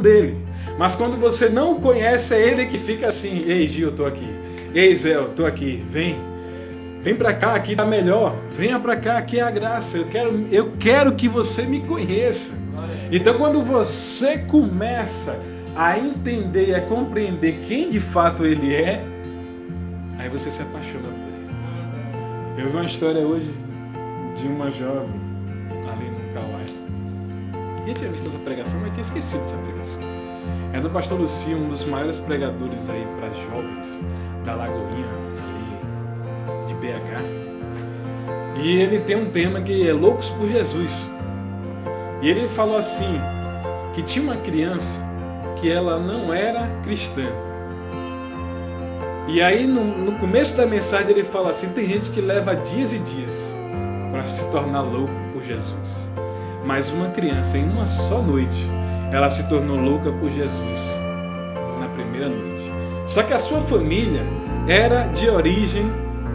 dele. Mas quando você não o conhece, é ele que fica assim: Ei, Gil, eu tô aqui. Ei, Zé, eu tô aqui. Vem. Vem para cá, aqui tá melhor. Venha para cá, aqui é a graça. Eu quero, eu quero que você me conheça. Então, quando você começa a entender e a compreender quem de fato ele é, aí você se apaixona por ele. Eu vi uma história hoje de uma jovem Eu tinha visto essa pregação, mas tinha esquecido dessa pregação. É do pastor Lucio, um dos maiores pregadores aí para jovens da Lagoinha, ali de BH. E ele tem um tema que é Loucos por Jesus. E ele falou assim, que tinha uma criança que ela não era cristã. E aí no, no começo da mensagem ele fala assim, tem gente que leva dias e dias para se tornar louco por Jesus. Mas uma criança em uma só noite, ela se tornou louca por Jesus na primeira noite. Só que a sua família era de origem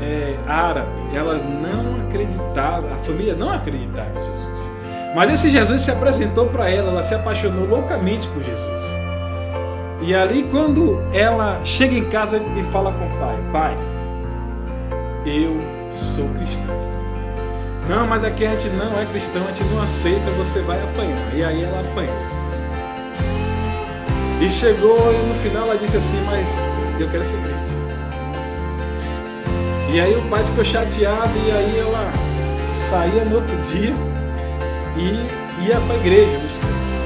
é, árabe. Ela não acreditava, a família não acreditava em Jesus. Mas esse Jesus se apresentou para ela, ela se apaixonou loucamente por Jesus. E ali, quando ela chega em casa e fala com o pai: Pai, eu sou cristã. Não, mas aqui a gente não é cristão, a gente não aceita, você vai apanhar. E aí ela apanhou. E chegou e no final ela disse assim: Mas eu quero ser crente. E aí o pai ficou chateado e aí ela saía no outro dia e ia para a igreja buscando.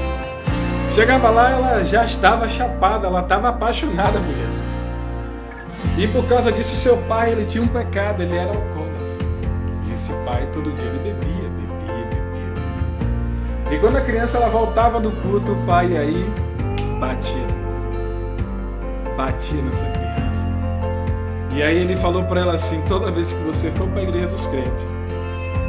Chegava lá, ela já estava chapada, ela estava apaixonada por Jesus. E por causa disso, seu pai ele tinha um pecado, ele era esse pai todo dia ele bebia, bebia, bebia. E quando a criança ela voltava do culto, o pai aí batia, batia nessa criança. E aí ele falou para ela assim: toda vez que você for para a igreja dos crentes,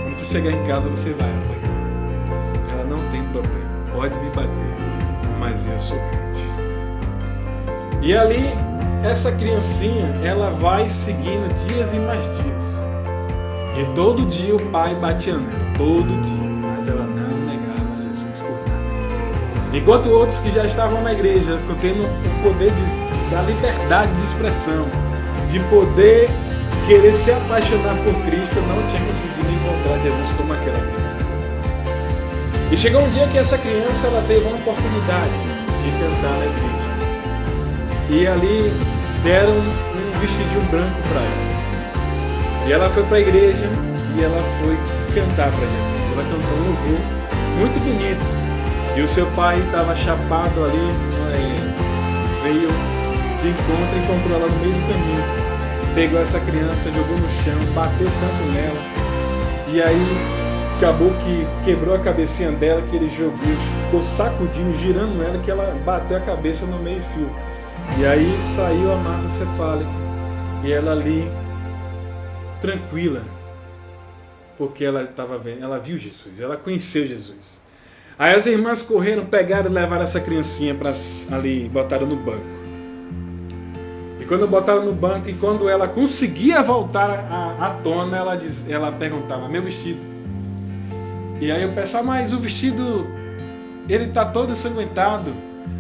quando você chegar em casa você vai apanhar. Ela não tem problema, pode me bater mas eu sou crente. E ali, essa criancinha, ela vai seguindo dias e mais dias. E todo dia o pai batia nela, todo dia, mas ela não negava Jesus por nada. Enquanto outros que já estavam na igreja, tendo o poder de, da liberdade de expressão, de poder querer se apaixonar por Cristo, não tinha conseguido encontrar Jesus como aquela criança. E chegou um dia que essa criança ela teve uma oportunidade de cantar na igreja. E ali deram um vestidinho branco para ela. E ela foi para a igreja e ela foi cantar para Jesus. Ela cantou um louvor muito bonito. E o seu pai estava chapado ali, veio de encontro, encontrou ela no meio do caminho. Pegou essa criança, jogou no chão, bateu tanto nela. E aí acabou que quebrou a cabecinha dela, que ele jogou, ficou sacudindo, girando ela, que ela bateu a cabeça no meio fio. E aí saiu a massa cefálica. E ela ali, tranquila, porque ela estava vendo, ela viu Jesus, ela conheceu Jesus. Aí as irmãs correram, pegaram e levaram essa criancinha para ali, botaram no banco. E quando botaram no banco, e quando ela conseguia voltar à, à tona, ela, diz, ela perguntava: Meu vestido? E aí o pessoal, mas o vestido ele tá todo ensanguentado.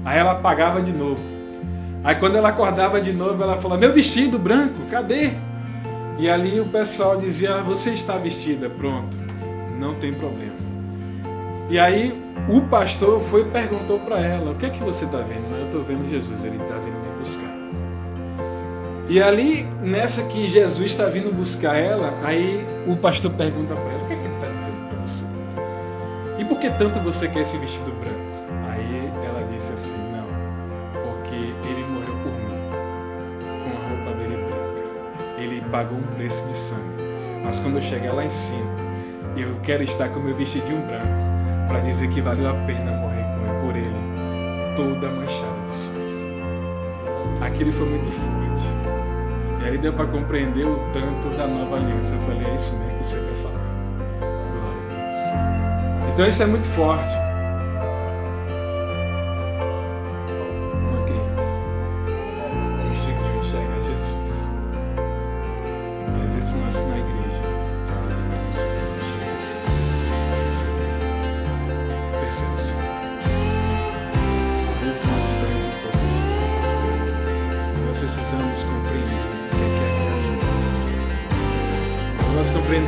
Aí ela apagava de novo. Aí quando ela acordava de novo, ela falou: Meu vestido branco, cadê? E ali o pessoal dizia: Você está vestida, pronto, não tem problema. E aí o pastor foi e perguntou para ela: O que é que você está vendo? Eu estou vendo Jesus, ele está vindo me buscar. E ali, nessa que Jesus está vindo buscar ela, aí o pastor pergunta para ela: O que é que ele está dizendo? E por que tanto você quer esse vestido branco? Pagou um preço de sangue. Mas quando eu chegar lá em cima, eu quero estar com meu vestidinho branco para dizer que valeu a pena morrer por ele, toda manchada de sangue. Aquilo foi muito forte. E aí deu para compreender o tanto da nova aliança. Eu falei: É isso mesmo que você quer falar. Então isso é muito forte.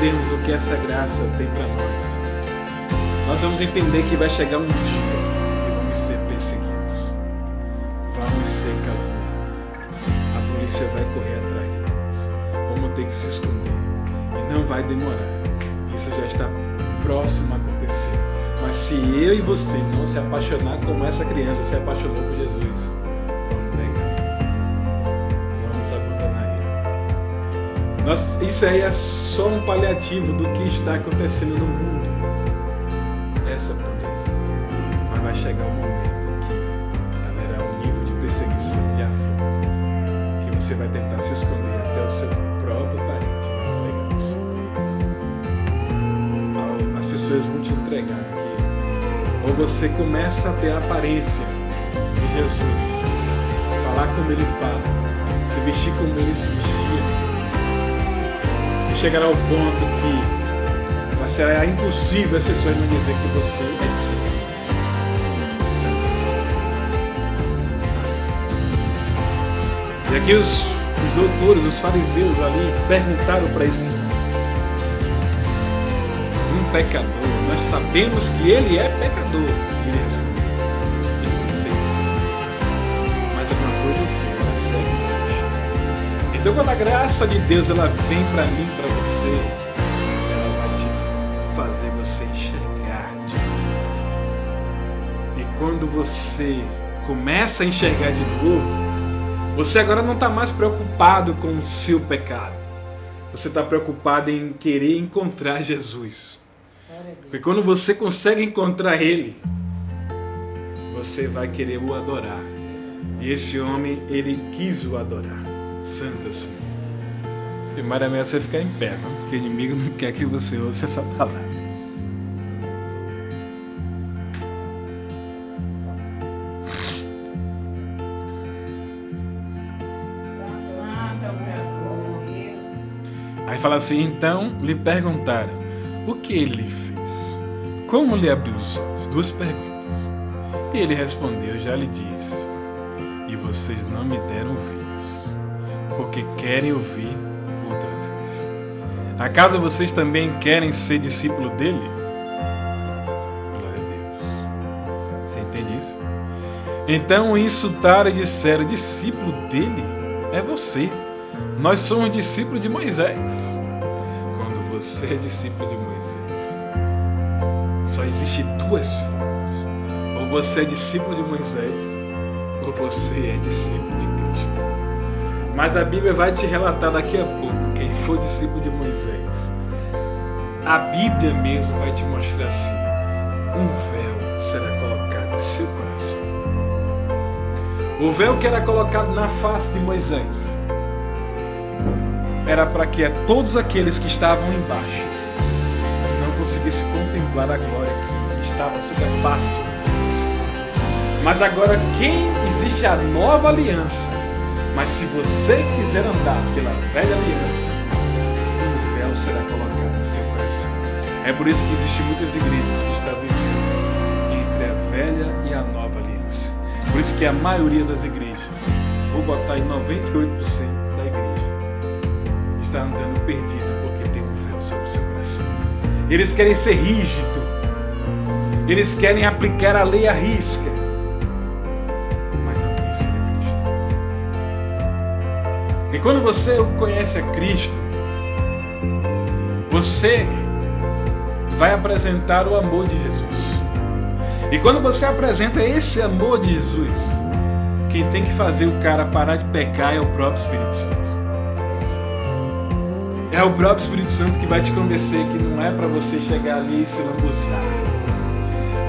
Entendermos o que essa graça tem para nós, nós vamos entender que vai chegar um dia que vamos ser perseguidos, vamos ser caluniados, a polícia vai correr atrás de nós, vamos ter que se esconder. E não vai demorar. Isso já está próximo a acontecer. Mas se eu e você não se apaixonar como essa criança se apaixonou por Jesus, Nós, isso aí é só um paliativo do que está acontecendo no mundo. Essa pandemia. Mas vai chegar um momento que haverá um nível de perseguição e afronta que você vai tentar se esconder até o seu próprio parente entregar isso. As pessoas vão te entregar aqui. Ou você começa a ter a aparência de Jesus, falar como ele fala, se vestir como ele se vestia chegará ao ponto que será impossível as pessoas não dizer que você é discípulo. E aqui os, os doutores, os fariseus ali perguntaram para esse um pecador. Nós sabemos que ele é pecador. Ele Então quando a graça de Deus ela vem para mim, para você, ela vai te fazer você enxergar de novo. E quando você começa a enxergar de novo, você agora não está mais preocupado com o seu pecado. Você está preocupado em querer encontrar Jesus. Porque quando você consegue encontrar Ele, você vai querer o adorar. E esse homem, ele quis o adorar santo assim. Primeiro é você ficar em pé, não? porque o inimigo não quer que você ouça essa palavra. Aí fala assim: então lhe perguntaram o que ele fez, como lhe abriu os olhos. Duas perguntas. E ele respondeu: já lhe disse, e vocês não me deram ouvido porque querem ouvir outra vez. Acaso vocês também querem ser discípulo dele? Glória a Deus. Você entende isso? Então insultaram e disseram: discípulo dele é você. Nós somos discípulos de Moisés. Quando você é discípulo de Moisés, só existe duas formas. Ou você é discípulo de Moisés, ou você é discípulo de mas a Bíblia vai te relatar daqui a pouco quem foi discípulo de Moisés. A Bíblia mesmo vai te mostrar assim: um véu será colocado em seu coração. O véu que era colocado na face de Moisés era para que todos aqueles que estavam embaixo não conseguissem contemplar a glória que estava sobre a face de Moisés. Mas agora, quem existe a nova aliança, mas se você quiser andar pela velha aliança, um véu será colocado em seu coração. É por isso que existem muitas igrejas que estão vivendo entre a velha e a nova aliança. Por isso que a maioria das igrejas, vou botar em 98% da igreja, está andando perdida porque tem um véu sobre o seu coração. Eles querem ser rígidos. Eles querem aplicar a lei à risca. E quando você conhece a Cristo, você vai apresentar o amor de Jesus. E quando você apresenta esse amor de Jesus, quem tem que fazer o cara parar de pecar é o próprio Espírito Santo. É o próprio Espírito Santo que vai te convencer que não é para você chegar ali e se lambuzar.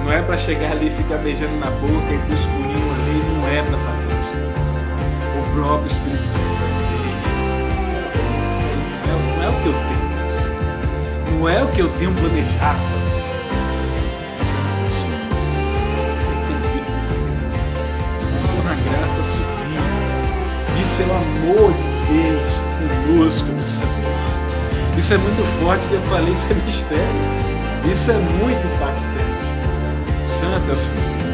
Não é para chegar ali e ficar beijando na boca e pro escurinho ali. Não é para fazer essas coisas. O próprio Espírito Santo que eu tenho. Não é o que eu tenho planejado. Isso é uma graça sublime. Isso é o amor de Deus conosco nessa noite. Isso é muito forte que eu falei, isso é mistério. Isso é muito impactante. Santo é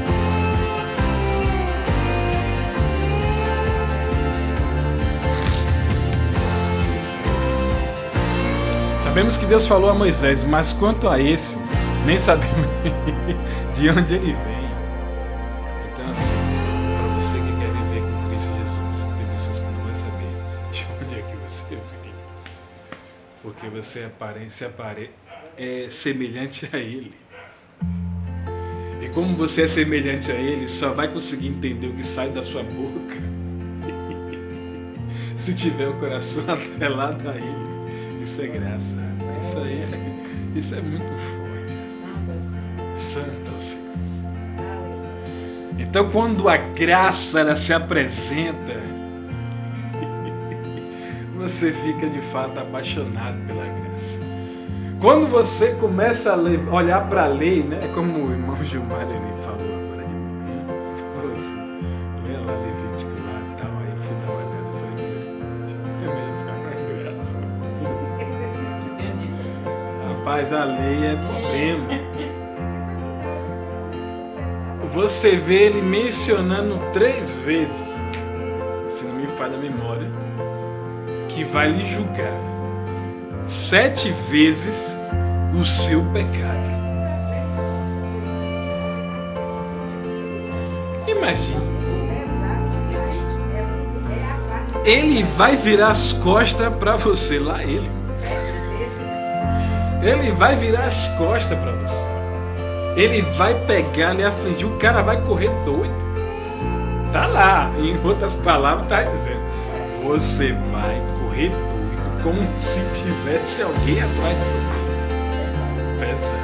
Sabemos que Deus falou a Moisés, mas quanto a esse, nem sabemos de onde ele vem. Então, assim, para você que quer viver com Cristo Jesus, tem pessoas que não vão saber de onde é que você vem. Porque você é, aparência, é semelhante a Ele. E como você é semelhante a Ele, só vai conseguir entender o que sai da sua boca se tiver o coração atrelado a Ele. Isso é graça. Isso aí é, isso é muito forte. Santo Senhor. Então quando a graça ela se apresenta, você fica de fato apaixonado pela graça. Quando você começa a olhar para a lei, né, como o irmão Gilmar ele falou Rapaz, a lei é problema. Você vê ele mencionando três vezes, se não me falha a memória, que vai lhe julgar sete vezes o seu pecado. Imagine. Ele vai virar as costas para você, lá ele. Ele vai virar as costas para você. Ele vai pegar, lhe afligir, o cara vai correr doido. Tá lá, em outras palavras, tá dizendo: você vai correr doido como se tivesse alguém atrás de você. Pensa.